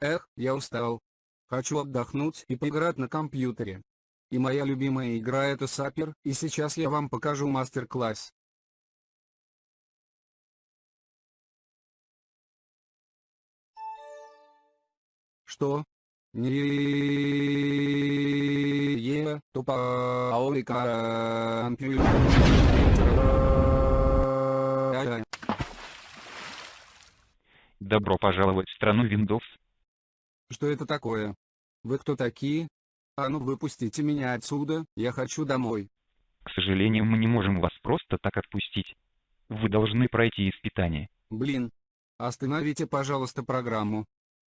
Эх, я устал. Хочу отдохнуть и поиграть на компьютере. И моя любимая игра это Сапер, и сейчас я вам покажу мастер-класс. Что? Не тупой компьютер. Добро пожаловать в страну Windows. Что это такое? Вы кто такие? А ну выпустите меня отсюда, я хочу домой. К сожалению, мы не можем вас просто так отпустить. Вы должны пройти испытание. Блин. Остановите, пожалуйста, программу.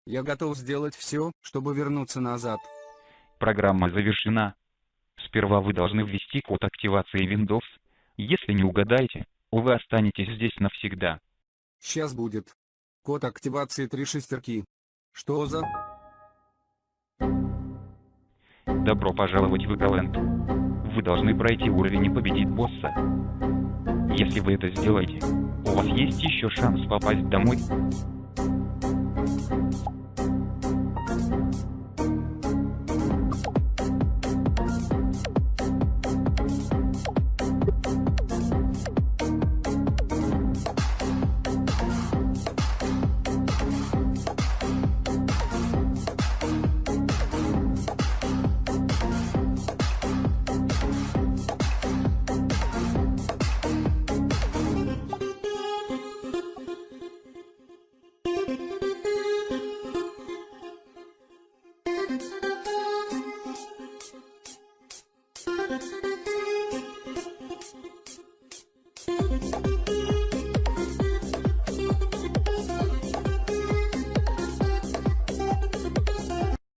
Я готов сделать все, чтобы вернуться назад. Программа завершена. Сперва вы должны ввести код активации Windows. Если не угадаете, вы останетесь здесь навсегда. Сейчас будет. Код активации три шестерки. Что за... Добро пожаловать в Эголенд. Вы должны пройти уровень и победить босса. Если вы это сделаете, у вас есть еще шанс попасть домой.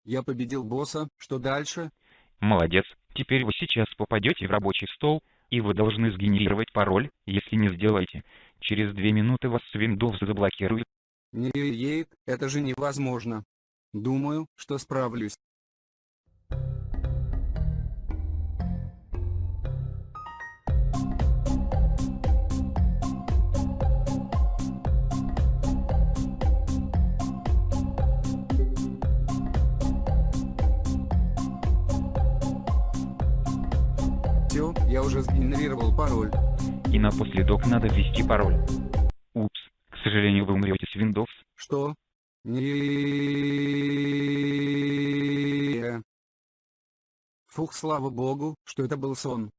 Я победил босса, что дальше? Молодец. Теперь вы сейчас попадете в рабочий стол, и вы должны сгенерировать пароль, если не сделаете. Через две минуты вас с Windows заблокирует. Не это же невозможно. Думаю, что справлюсь. Все, я уже сгенерировал пароль. И напоследок надо ввести пароль. Упс, к сожалению вы умрете с Windows. Что? Не. Фух, слава богу, что это был сон.